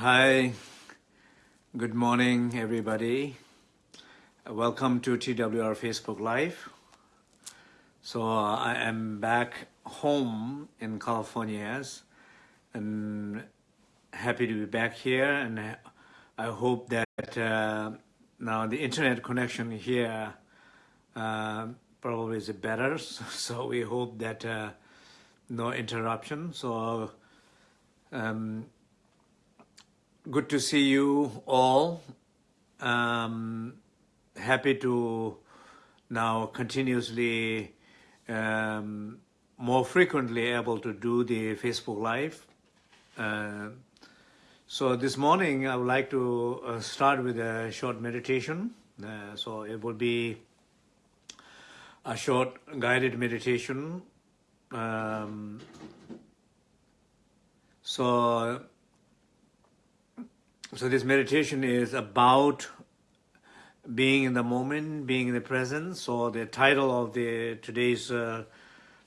Hi, good morning, everybody. Welcome to TWR Facebook Live. So uh, I am back home in California and happy to be back here and I hope that uh, now the internet connection here uh, probably is better so we hope that uh, no interruption so um, good to see you all um, happy to now continuously um, more frequently able to do the Facebook Live uh, so this morning I would like to uh, start with a short meditation. Uh, so it will be a short guided meditation. Um, so, so this meditation is about being in the moment, being in the present. So the title of the today's uh,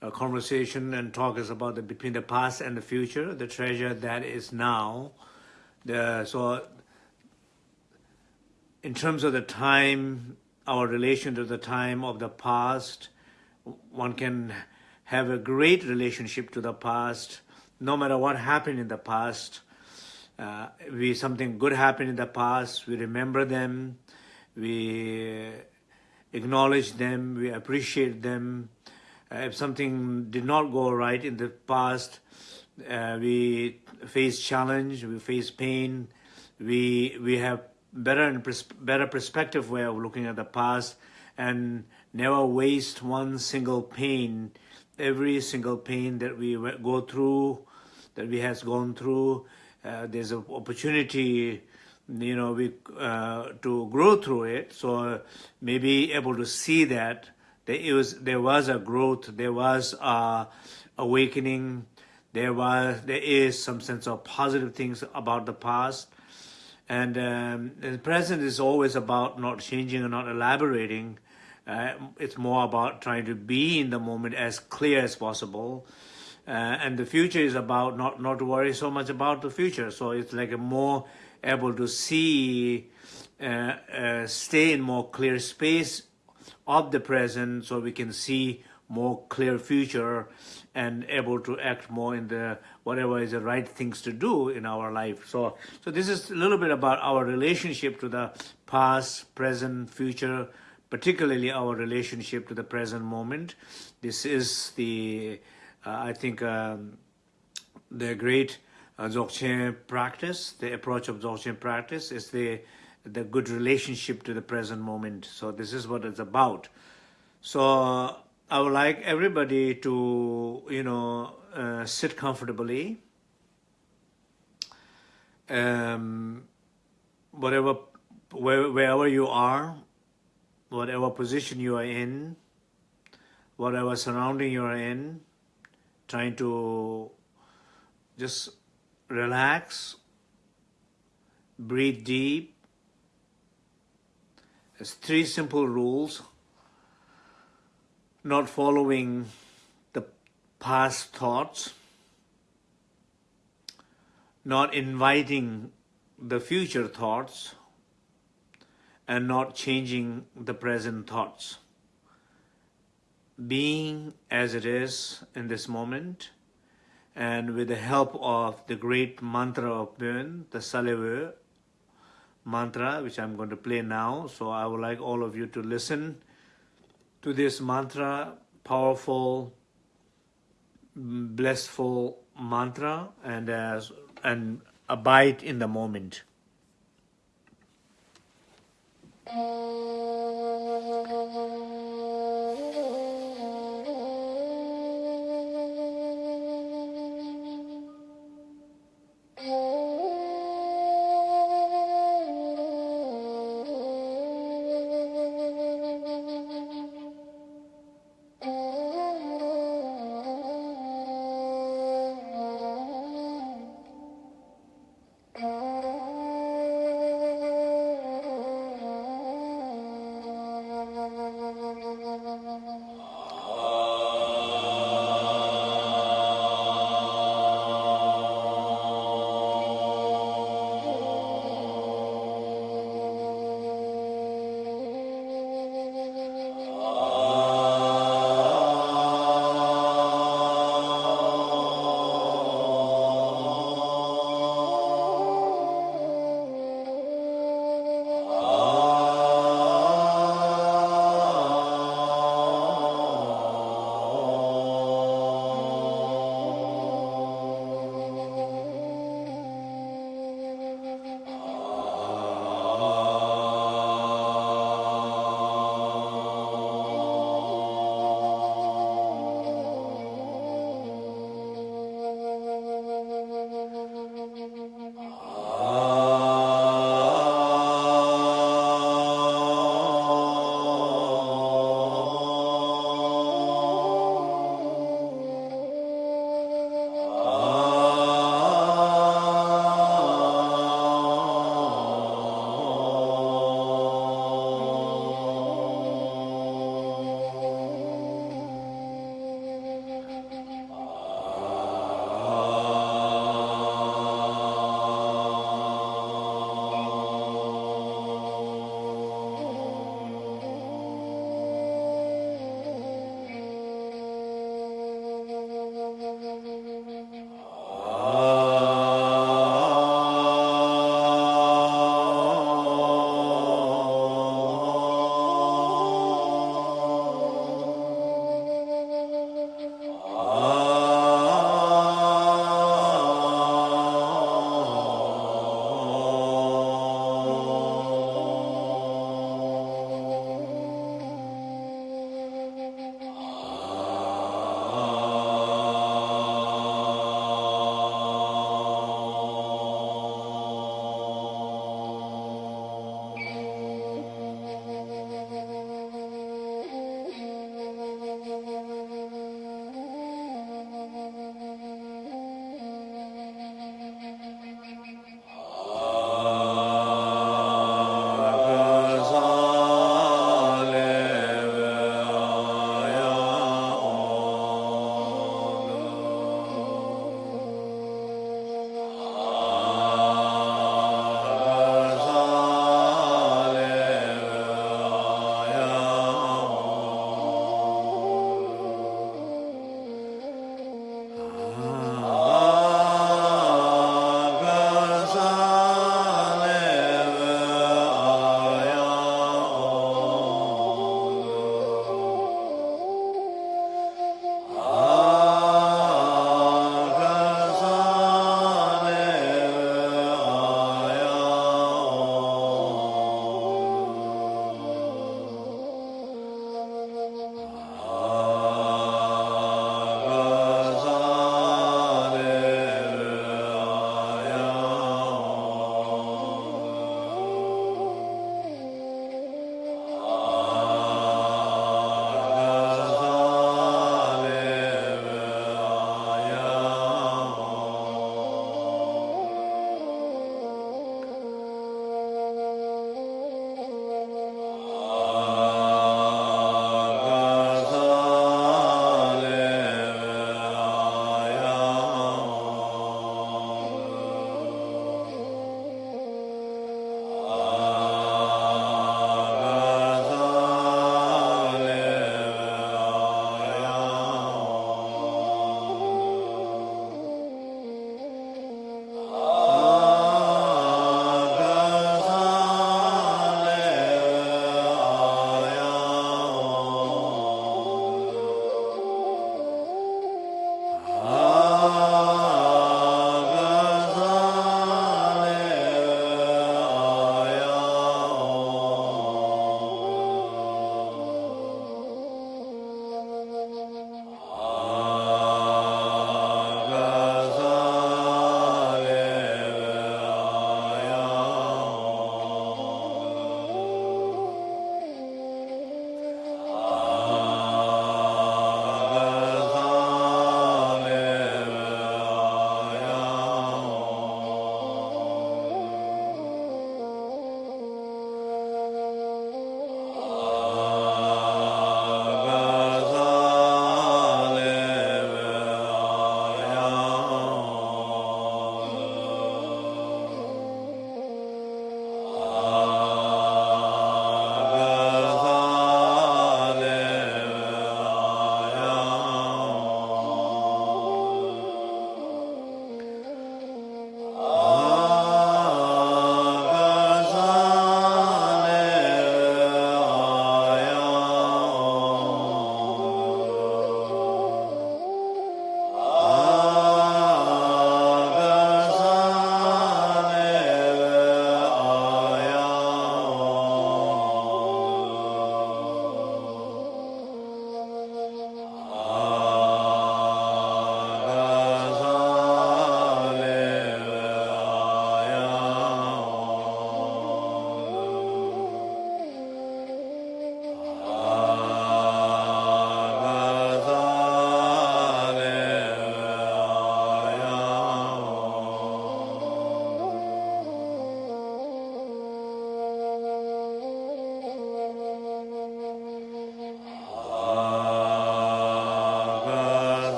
uh, conversation and talk is about the between the past and the future, the treasure that is now the, so in terms of the time, our relation to the time of the past, one can have a great relationship to the past, no matter what happened in the past. Uh, we something good happened in the past, we remember them, we acknowledge them, we appreciate them. Uh, if something did not go right in the past, uh, we face challenge, we face pain, we we have better and pers better perspective way of looking at the past and never waste one single pain, every single pain that we go through, that we has gone through, uh, there's an opportunity you know we uh, to grow through it. So maybe able to see that there was there was a growth there was a awakening there was there is some sense of positive things about the past. And um, the present is always about not changing and not elaborating. Uh, it's more about trying to be in the moment as clear as possible uh, and the future is about not not worry so much about the future so it's like a more able to see uh, uh stay in more clear space of the present so we can see more clear future and able to act more in the whatever is the right things to do in our life. So, so this is a little bit about our relationship to the past, present, future, particularly our relationship to the present moment. This is the, I think, um, the great uh, Dzogchen practice, the approach of Dzogchen practice is the the good relationship to the present moment. So this is what it's about. So I would like everybody to, you know, uh, sit comfortably. Um, whatever, where, wherever you are, whatever position you are in, whatever surrounding you are in, trying to just relax, breathe deep. There's three simple rules not following the past thoughts, not inviting the future thoughts, and not changing the present thoughts. Being as it is in this moment, and with the help of the great mantra of Bön, the Salve mantra, which I'm going to play now. So I would like all of you to listen to this mantra, powerful, blissful mantra, and as and abide in the moment. Eh,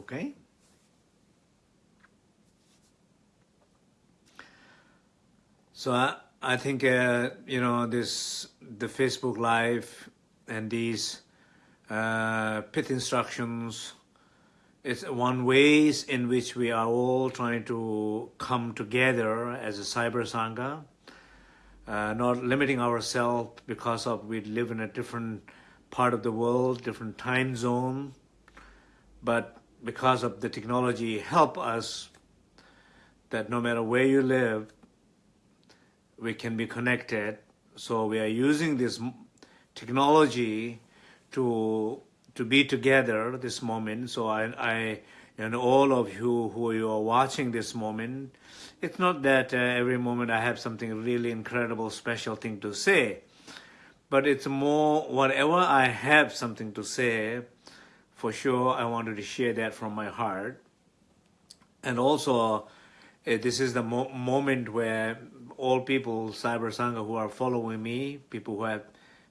okay? So I, I think, uh, you know, this, the Facebook Live and these uh, pith instructions, it's one ways in which we are all trying to come together as a cyber sangha, uh, not limiting ourselves because of we live in a different part of the world, different time zone, but because of the technology help us that no matter where you live, we can be connected. So we are using this technology to to be together this moment. So I, I and all of you who you are watching this moment, it's not that uh, every moment I have something really incredible, special thing to say, but it's more whatever I have something to say, for sure I wanted to share that from my heart. And also, uh, this is the mo moment where all people, Cyber Sangha, who are following me, people who have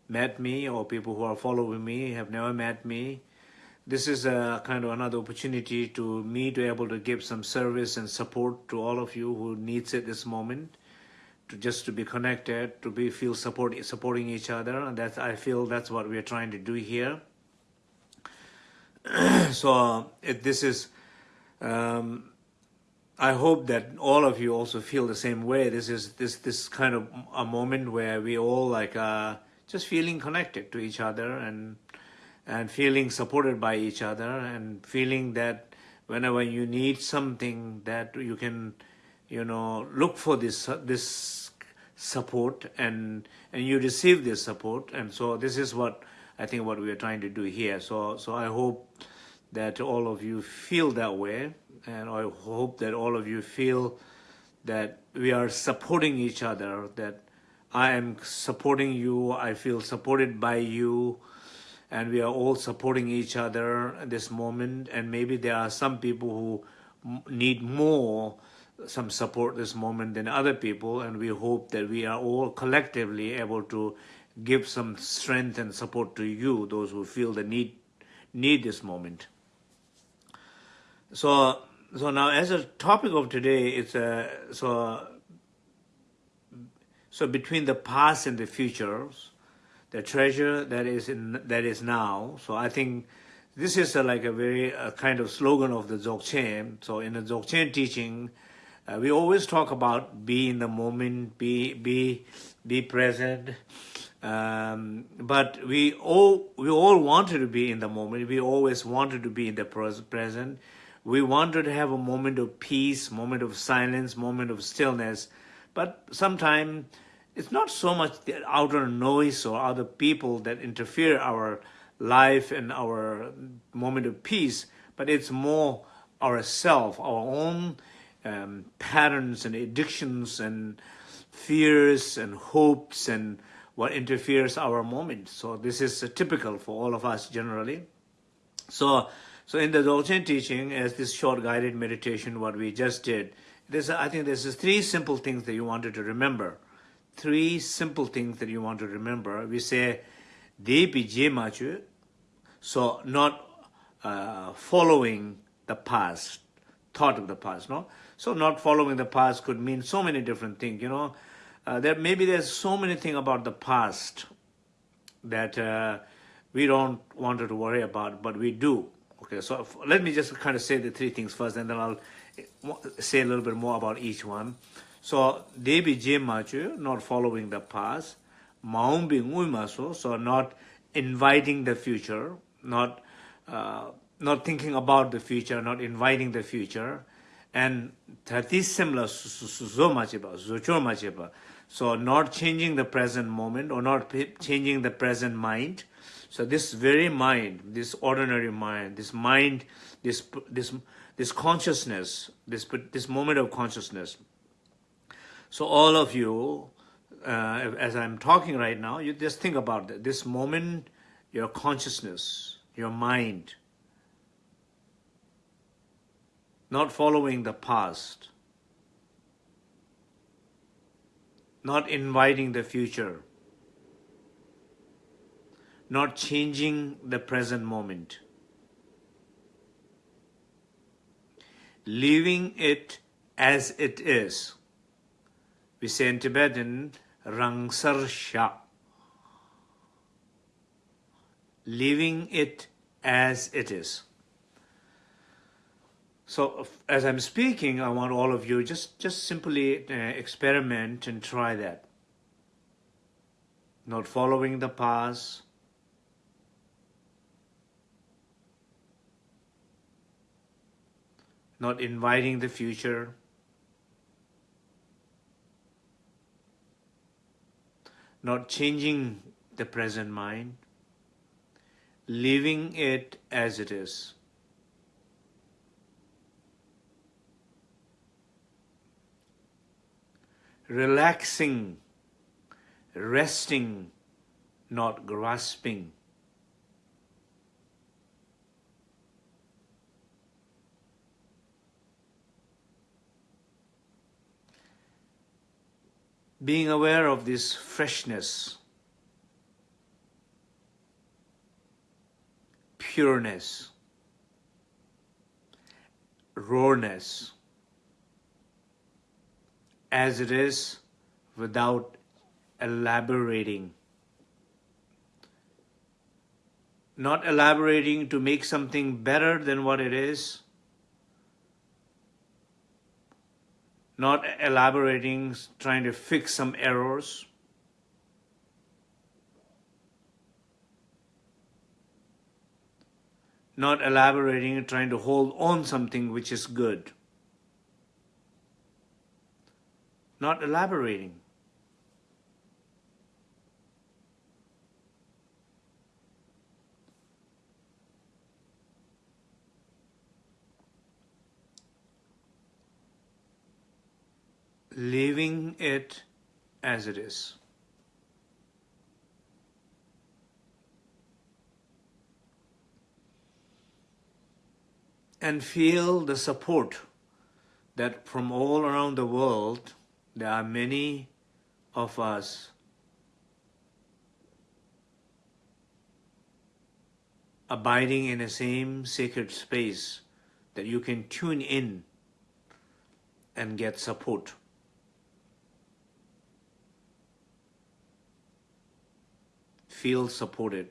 met me or people who are following me have never met me, this is a kind of another opportunity to me to able to give some service and support to all of you who needs it this moment to just to be connected to be feel support supporting each other and that's i feel that's what we're trying to do here so it, this is um, I hope that all of you also feel the same way. This is this this kind of a moment where we all like uh, just feeling connected to each other and and feeling supported by each other and feeling that whenever you need something that you can you know look for this this support and and you receive this support and so this is what I think what we are trying to do here. So so I hope that all of you feel that way and I hope that all of you feel that we are supporting each other, that I am supporting you, I feel supported by you, and we are all supporting each other at this moment, and maybe there are some people who need more some support this moment than other people, and we hope that we are all collectively able to give some strength and support to you, those who feel the need, need this moment. So so now as a topic of today, it's a, so, so between the past and the future, the treasure that is in, that is now. So I think this is a, like a very a kind of slogan of the Dzogchen. So in the Dzogchen teaching, uh, we always talk about be in the moment, be, be, be present. Um, but we all, we all wanted to be in the moment. We always wanted to be in the present we wanted to have a moment of peace, moment of silence, moment of stillness. But sometimes it's not so much the outer noise or other people that interfere our life and our moment of peace, but it's more ourself, our own um, patterns and addictions and fears and hopes and what interferes our moment. So this is typical for all of us generally. So so in the Dzogchen teaching, as this short guided meditation, what we just did, there's, I think there's three simple things that you wanted to remember. Three simple things that you want to remember. We say, Depi Jemachu, so not uh, following the past, thought of the past, no? So not following the past could mean so many different things, you know? uh, there maybe there's so many thing about the past that uh, we don't want to worry about but we do. Okay so if, let me just kind of say the three things first and then I'll uh, say a little bit more about each one. So debi jemachu not following the past. Maumbi ngui so not inviting the future not uh, not thinking about the future not inviting the future. And thati similar so much about so much about not changing the present moment or not changing the present mind. So this very mind, this ordinary mind, this mind, this this this consciousness, this this moment of consciousness. So all of you, uh, as I'm talking right now, you just think about that. This moment, your consciousness, your mind, not following the past, not inviting the future, not changing the present moment. leaving it as it is. We say in Tibetan, Rangsarsha. Leaving it as it is. So as I'm speaking, I want all of you just just simply uh, experiment and try that. Not following the past, not inviting the future, not changing the present mind, leaving it as it is. Relaxing, resting, not grasping. being aware of this freshness, pureness, rawness, as it is without elaborating. Not elaborating to make something better than what it is, not elaborating, trying to fix some errors. Not elaborating, trying to hold on something which is good. Not elaborating. leaving it as it is. And feel the support that from all around the world, there are many of us abiding in the same sacred space that you can tune in and get support. feel supported.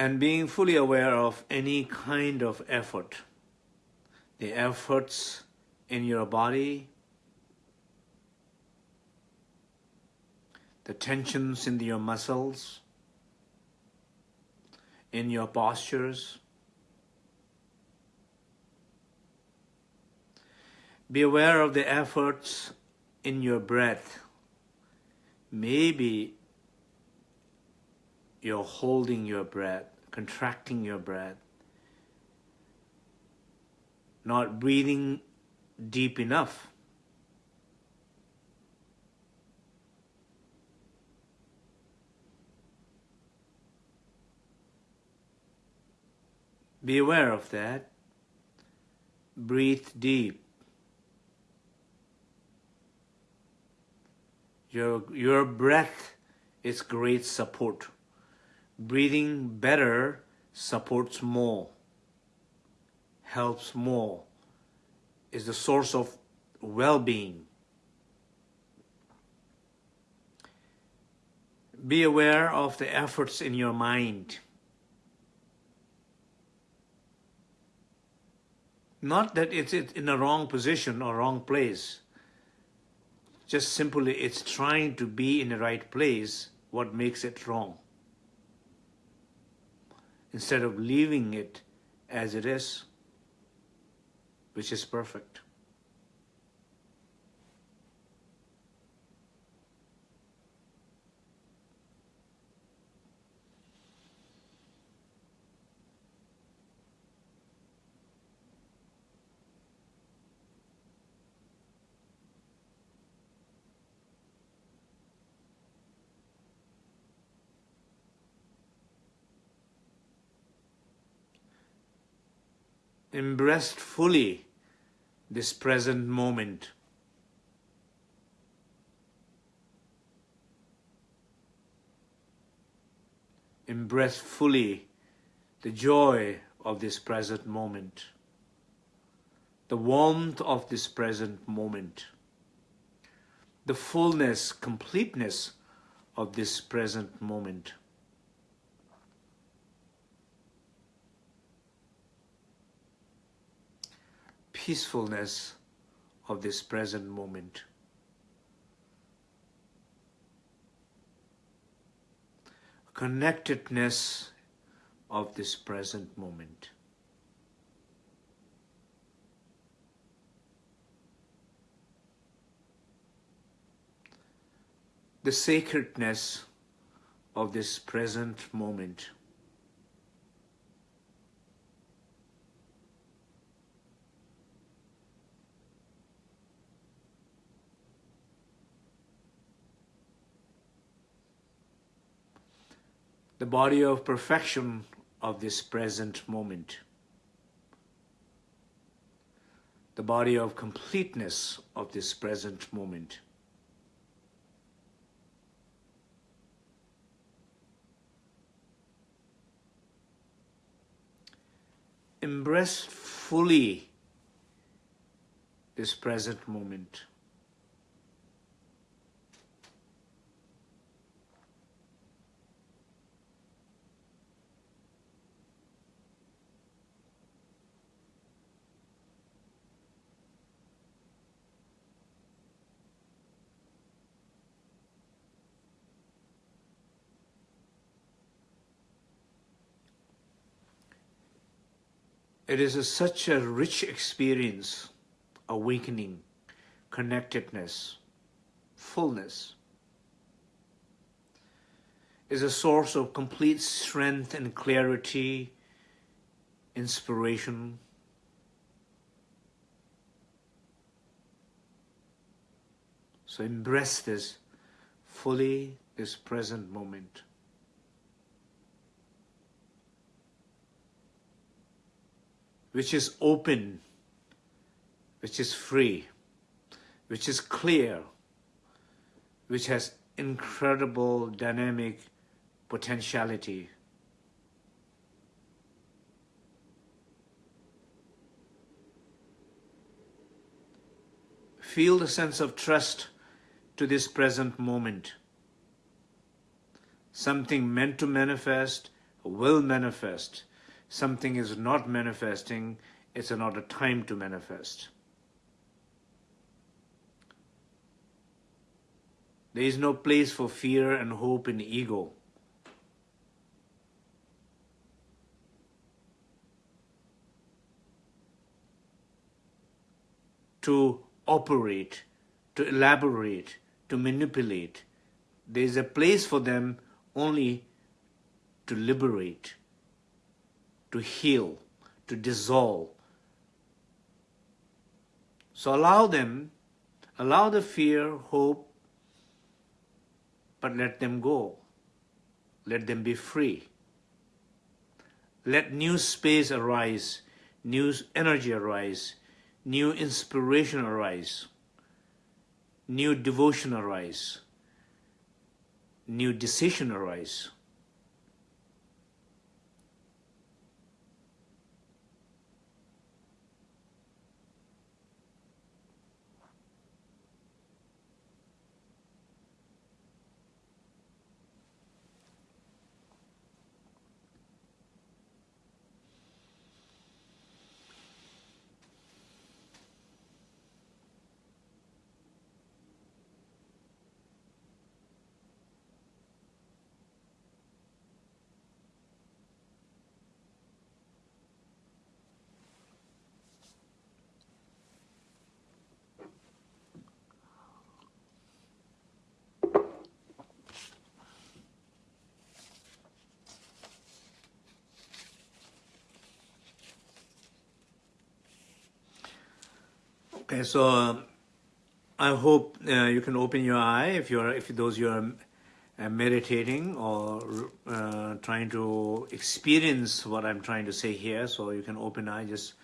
And being fully aware of any kind of effort the efforts in your body, the tensions in your muscles, in your postures. Be aware of the efforts in your breath. Maybe you're holding your breath, contracting your breath not breathing deep enough. Be aware of that. Breathe deep. Your, your breath is great support. Breathing better supports more helps more, is the source of well-being. Be aware of the efforts in your mind. Not that it's in a wrong position or wrong place. Just simply it's trying to be in the right place what makes it wrong. Instead of leaving it as it is which is perfect. Embraced fully this present moment. Embrace fully the joy of this present moment, the warmth of this present moment, the fullness, completeness of this present moment. Peacefulness of this present moment. Connectedness of this present moment. The sacredness of this present moment. The body of perfection of this present moment. The body of completeness of this present moment. Embrace fully this present moment. It is a, such a rich experience, awakening, connectedness, fullness. Is a source of complete strength and clarity, inspiration. So embrace this fully, this present moment. Which is open, which is free, which is clear, which has incredible dynamic potentiality. Feel the sense of trust to this present moment. Something meant to manifest will manifest something is not manifesting, it's not a time to manifest. There is no place for fear and hope in ego. To operate, to elaborate, to manipulate. There is a place for them only to liberate to heal, to dissolve. So allow them, allow the fear, hope, but let them go. Let them be free. Let new space arise, new energy arise, new inspiration arise, new devotion arise, new decision arise. So I hope uh, you can open your eye if you're if those you are uh, meditating or uh, trying to experience what I'm trying to say here. So you can open eye, just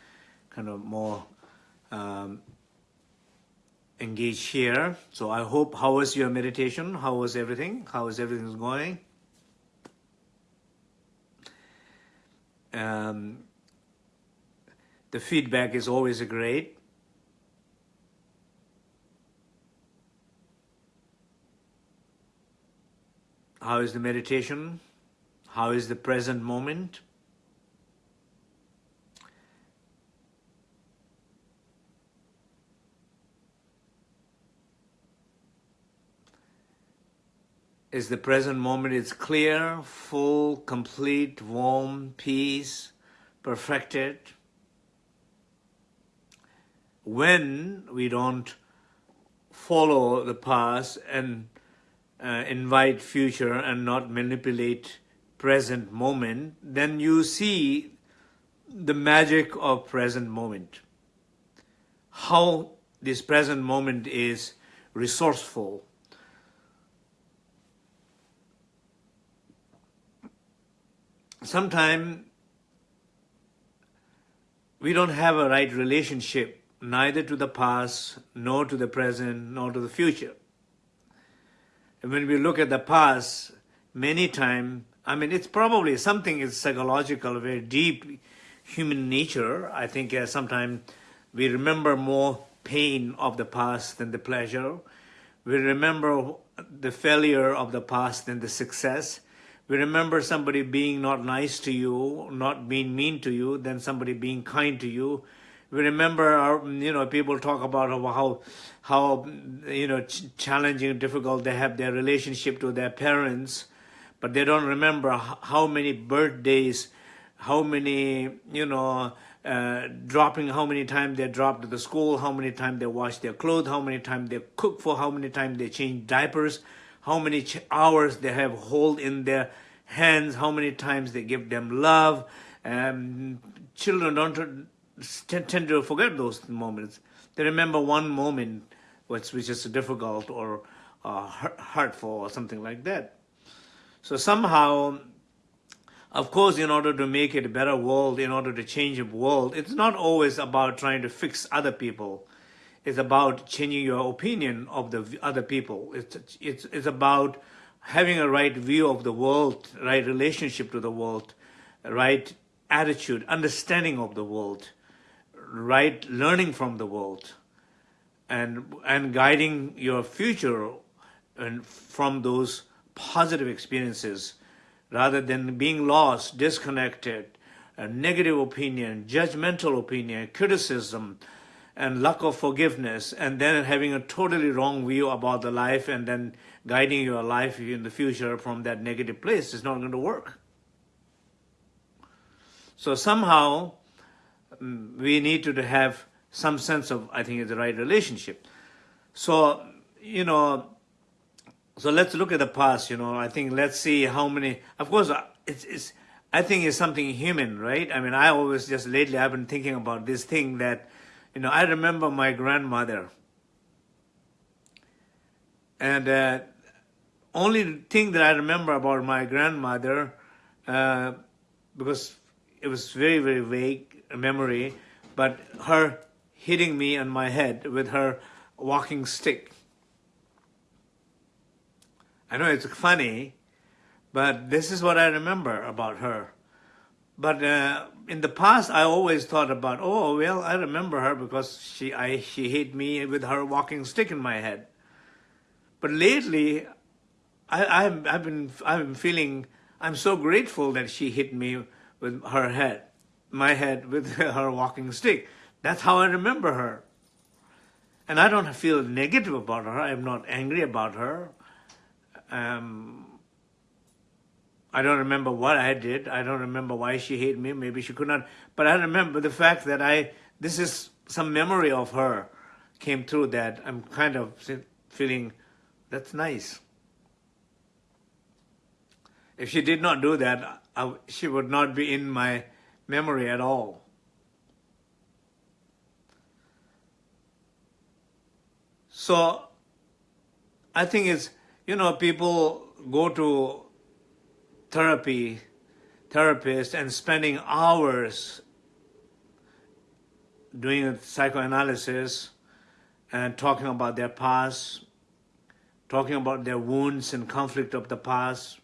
kind of more um, engaged here. So I hope, how was your meditation? How was everything? How is everything going? Um, the feedback is always great. How is the meditation? How is the present moment? is the present moment. It's clear, full, complete, warm, peace, perfected. When we don't follow the past and uh, invite future and not manipulate present moment, then you see the magic of present moment. How this present moment is resourceful, sometimes we don't have a right relationship neither to the past, nor to the present, nor to the future. And when we look at the past, many times, I mean, it's probably something is psychological, very deep human nature. I think uh, sometimes we remember more pain of the past than the pleasure. We remember the failure of the past than the success we remember somebody being not nice to you, not being mean to you, then somebody being kind to you. We remember, our, you know, people talk about how, how, you know, ch challenging, difficult they have their relationship to their parents, but they don't remember how many birthdays, how many, you know, uh, dropping how many times they dropped to the school, how many times they wash their clothes, how many times they cook for, how many times they change diapers, how many hours they have hold in their hands, how many times they give them love. Um, children don't tend to forget those moments. They remember one moment which, which is difficult or uh, hurtful or something like that. So somehow, of course, in order to make it a better world, in order to change the world, it's not always about trying to fix other people It's about changing your opinion of the other people. It's, it's, it's about having a right view of the world, right relationship to the world, right attitude, understanding of the world, right learning from the world, and, and guiding your future and from those positive experiences rather than being lost, disconnected, a negative opinion, judgmental opinion, criticism, and lack of forgiveness and then having a totally wrong view about the life and then guiding your life in the future from that negative place is not going to work. So somehow we need to have some sense of, I think, it's the right relationship. So, you know, so let's look at the past, you know, I think let's see how many, of course, uh, it's, it's I think it's something human, right? I mean, I always just lately I've been thinking about this thing that you know, I remember my grandmother. And uh, only thing that I remember about my grandmother, uh, because it was very, very vague memory, but her hitting me on my head with her walking stick. I know it's funny, but this is what I remember about her. But uh, in the past, I always thought about, oh, well, I remember her because she, I, she hit me with her walking stick in my head. But lately, I, I've, been, I've been feeling, I'm so grateful that she hit me with her head, my head with her walking stick. That's how I remember her. And I don't feel negative about her. I'm not angry about her. Um, I don't remember what I did. I don't remember why she hated me. Maybe she could not. But I remember the fact that I, this is some memory of her came through that I'm kind of feeling, that's nice. If she did not do that, I, she would not be in my memory at all. So I think it's, you know, people go to therapy, therapist and spending hours doing psychoanalysis and talking about their past, talking about their wounds and conflict of the past,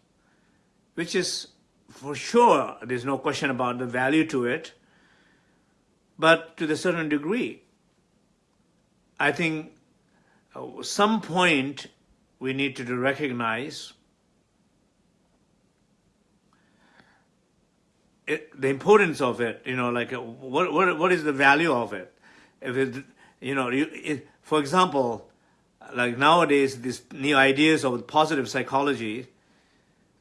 which is for sure, there's no question about the value to it, but to the certain degree. I think uh, some point we need to recognize it, the importance of it, you know, like uh, what, what, what is the value of it? If it, you know, you, it, for example, like nowadays, these new ideas of positive psychology,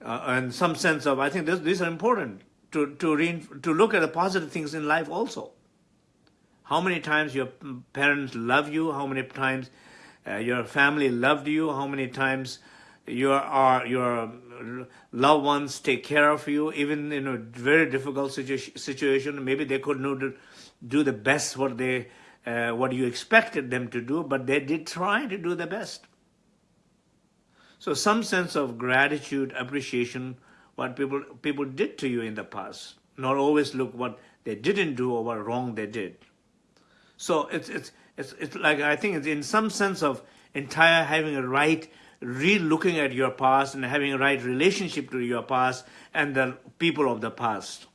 uh, and some sense of, I think this, these are important to, to, re to look at the positive things in life also. How many times your parents love you, how many times uh, your family loved you, how many times your, your loved ones take care of you, even in a very difficult situ situation, maybe they couldn't do the best what they uh, what you expected them to do, but they did try to do the best. So some sense of gratitude, appreciation, what people people did to you in the past. Not always look what they didn't do or what wrong they did. So it's it's it's it's like I think it's in some sense of entire having a right re-looking at your past and having a right relationship to your past and the people of the past.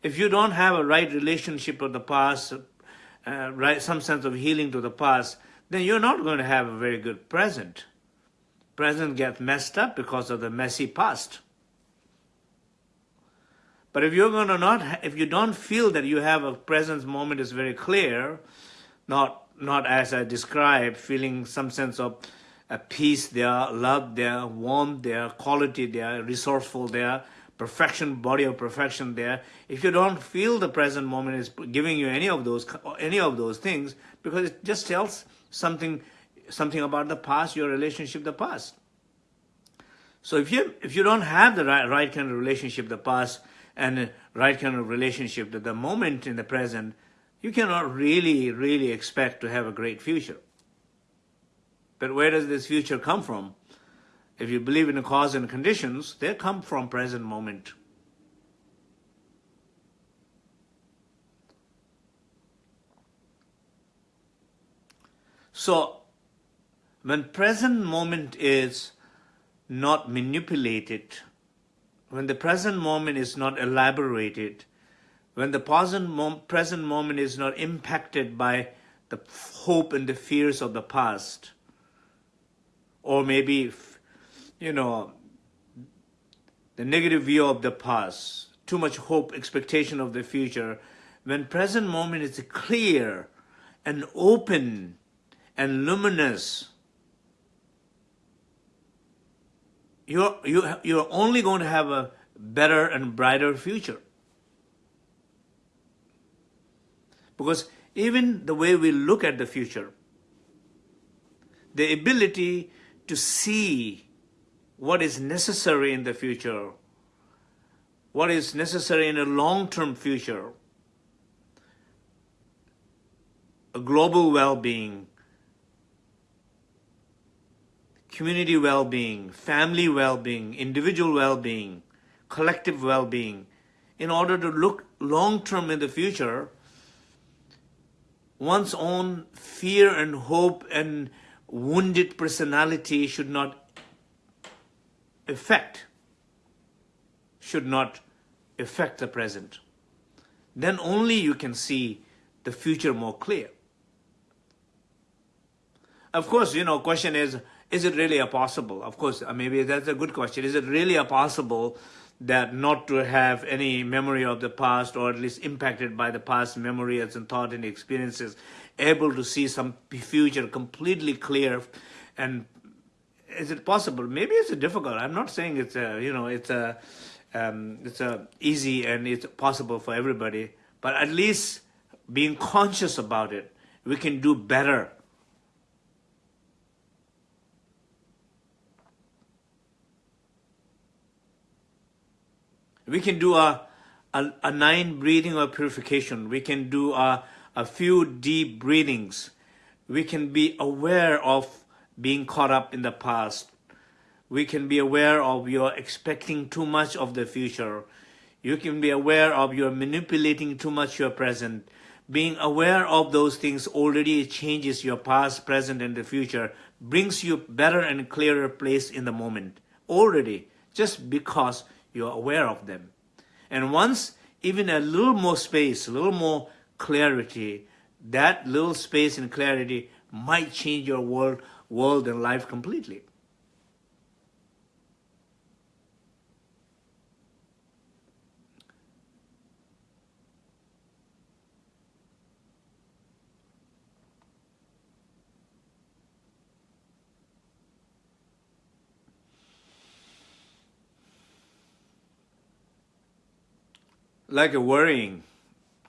If you don't have a right relationship with the past, uh, right, some sense of healing to the past, then you're not going to have a very good present. Present gets messed up because of the messy past. But if you're going to not, if you don't feel that you have a present moment is very clear, not not as I described, feeling some sense of a peace there, love there, warmth there, quality there, resourceful there, perfection, body of perfection there. If you don't feel the present moment is giving you any of those any of those things, because it just tells something something about the past, your relationship, the past. So if you if you don't have the right, right kind of relationship, the past, and right kind of relationship to the moment in the present, you cannot really, really expect to have a great future. But where does this future come from? If you believe in the cause and conditions, they come from present moment. So, when present moment is not manipulated, when the present moment is not elaborated, when the present moment is not impacted by the hope and the fears of the past, or maybe, if you know, the negative view of the past, too much hope, expectation of the future, when present moment is clear and open and luminous, you're, you, you're only going to have a better and brighter future. Because even the way we look at the future, the ability to see what is necessary in the future, what is necessary in a long-term future, a global well-being, community well-being, family well-being, individual well-being, collective well-being, in order to look long-term in the future, one's own fear and hope and wounded personality should not affect, should not affect the present. Then only you can see the future more clear. Of course, you know, question is, is it really a possible? Of course, uh, maybe that's a good question. Is it really a possible that not to have any memory of the past or at least impacted by the past memories and thought and experiences, able to see some future completely clear and is it possible? Maybe it's difficult. I'm not saying it's a, you know, it's a, um, it's a easy and it's possible for everybody, but at least being conscious about it, we can do better We can do a, a, a nine breathing or purification. We can do a, a few deep breathings. We can be aware of being caught up in the past. We can be aware of you're expecting too much of the future. You can be aware of you're manipulating too much your present. Being aware of those things already changes your past, present, and the future, brings you better and clearer place in the moment. Already, just because you're aware of them. And once even a little more space, a little more clarity, that little space and clarity might change your world, world and life completely. Like worrying.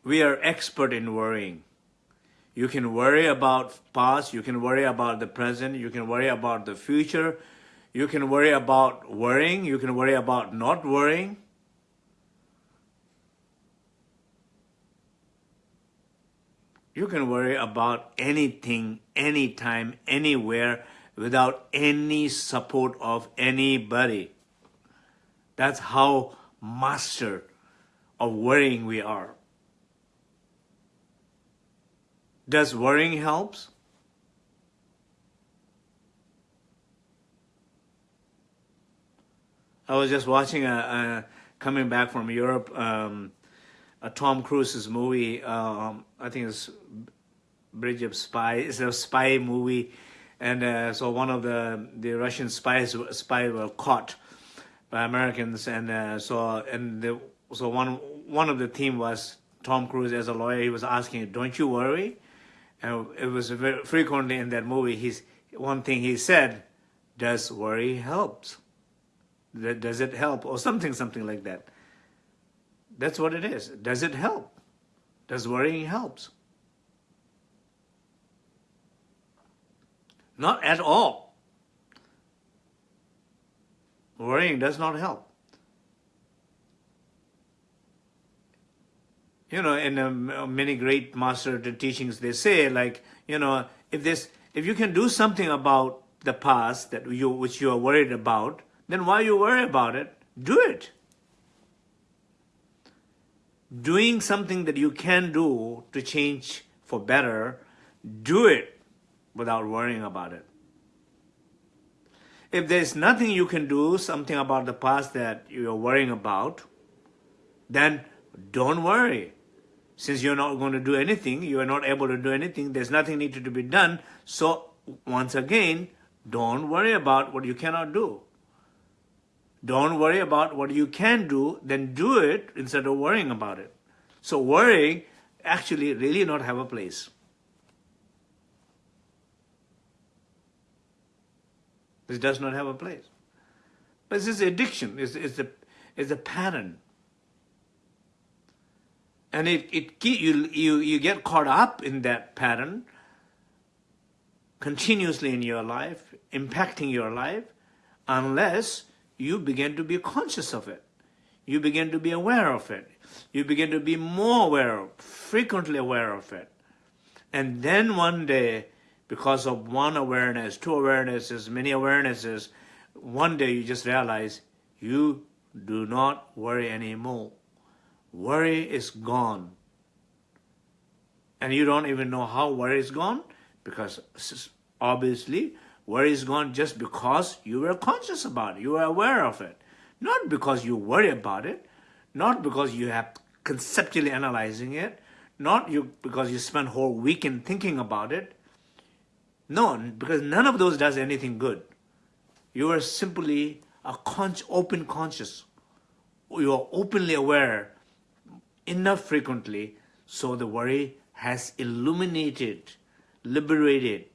We are expert in worrying. You can worry about past, you can worry about the present, you can worry about the future, you can worry about worrying, you can worry about not worrying. You can worry about anything, anytime, anywhere, without any support of anybody. That's how master of worrying we are. Does worrying helps? I was just watching a, a coming back from Europe, um, a Tom Cruise's movie. Um, I think it's Bridge of Spies. It's a spy movie, and uh, so one of the the Russian spies spy were caught by Americans, and uh, so and the, so one one of the theme was Tom Cruise as a lawyer. He was asking, "Don't you worry?" And it was very frequently in that movie. He's one thing he said, "Does worry help? Does it help?" Or something, something like that. That's what it is. Does it help? Does worrying helps? Not at all. Worrying does not help. You know, in um, many great master teachings, they say like, you know, if this, if you can do something about the past that you, which you are worried about, then why you worry about it? Do it. Doing something that you can do to change for better, do it without worrying about it. If there's nothing you can do, something about the past that you're worrying about, then don't worry. Since you're not going to do anything, you are not able to do anything, there's nothing needed to be done. So once again, don't worry about what you cannot do. Don't worry about what you can do, then do it instead of worrying about it. So worrying actually really not have a place. This does not have a place. But this is addiction, it's, it's, a, it's a pattern and it, it you, you, you get caught up in that pattern continuously in your life, impacting your life, unless you begin to be conscious of it. You begin to be aware of it. You begin to be more aware of, frequently aware of it. And then one day, because of one awareness, two awarenesses, many awarenesses, one day you just realize you do not worry anymore worry is gone. And you don't even know how worry is gone because obviously worry is gone just because you were conscious about it, you were aware of it. Not because you worry about it, not because you have conceptually analyzing it, not you because you spent whole weekend thinking about it. No, because none of those does anything good. You are simply a con open conscious. You are openly aware enough frequently so the worry has illuminated, liberated,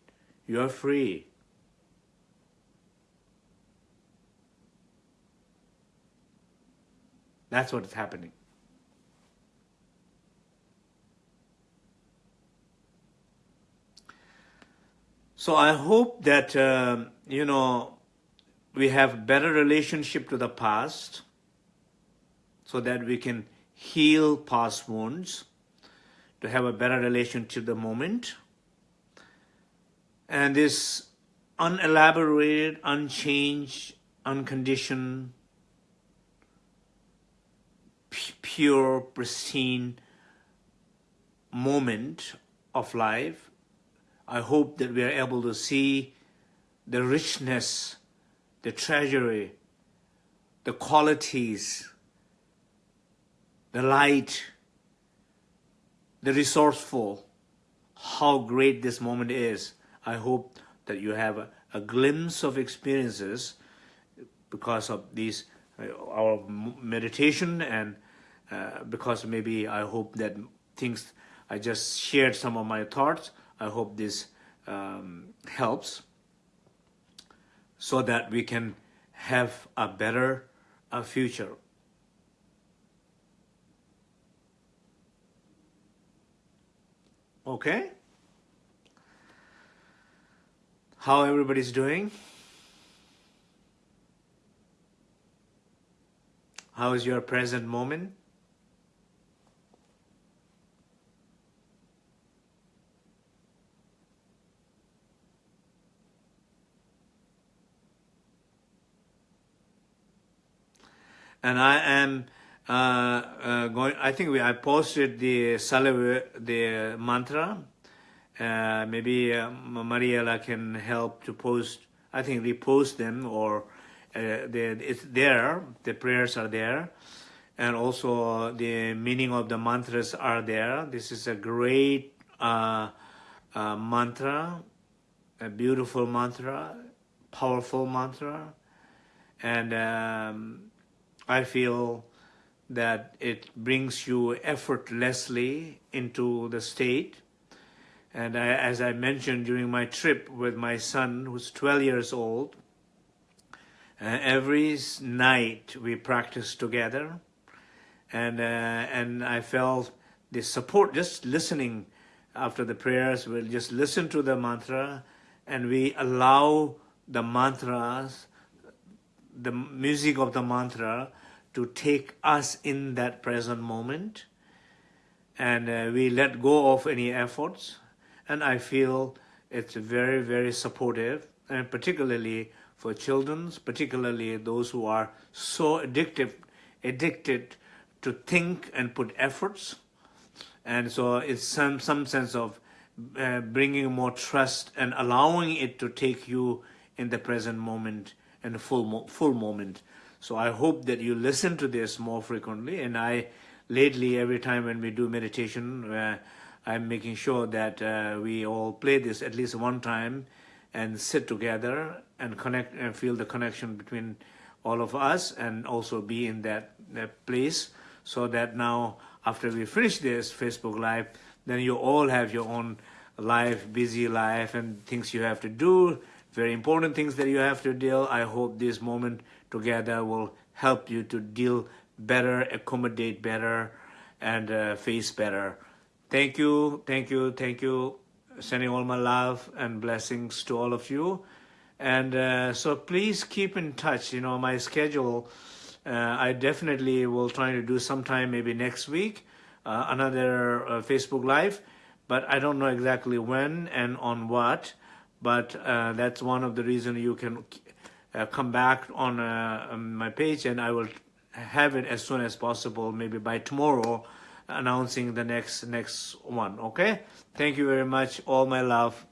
you are free. That's what is happening. So I hope that, uh, you know, we have better relationship to the past so that we can heal past wounds, to have a better relation to the moment. And this unelaborated, unchanged, unconditioned, pure, pristine moment of life. I hope that we are able to see the richness, the treasury, the qualities, the light, the resourceful, how great this moment is. I hope that you have a, a glimpse of experiences because of these uh, our meditation and uh, because maybe I hope that things I just shared some of my thoughts I hope this um, helps so that we can have a better uh, future okay how everybody's doing How is your present moment? And I am uh, uh, going. I think we I posted the Salve the mantra. Uh, maybe uh, Mariela can help to post. I think repost them or uh, it's there, the prayers are there, and also the meaning of the mantras are there. This is a great uh, uh, mantra, a beautiful mantra, powerful mantra, and um, I feel that it brings you effortlessly into the state. And I, as I mentioned during my trip with my son, who's 12 years old, uh, every night we practiced together, and uh, and I felt the support just listening after the prayers. We'll just listen to the mantra, and we allow the mantras, the music of the mantra, to take us in that present moment, and uh, we let go of any efforts. And I feel it's very very supportive, and particularly for children, particularly those who are so addictive, addicted to think and put efforts. And so it's some, some sense of uh, bringing more trust and allowing it to take you in the present moment and full, mo full moment. So I hope that you listen to this more frequently. And I, lately, every time when we do meditation, uh, I'm making sure that uh, we all play this at least one time and sit together and connect and feel the connection between all of us and also be in that, that place so that now after we finish this Facebook Live, then you all have your own life, busy life and things you have to do, very important things that you have to deal. I hope this moment together will help you to deal better, accommodate better, and uh, face better. Thank you, thank you, thank you. Sending all my love and blessings to all of you. And uh, so please keep in touch. You know, my schedule, uh, I definitely will try to do sometime maybe next week, uh, another uh, Facebook Live, but I don't know exactly when and on what. But uh, that's one of the reasons you can uh, come back on, on my page and I will have it as soon as possible, maybe by tomorrow, announcing the next next one okay? Thank you very much. All my love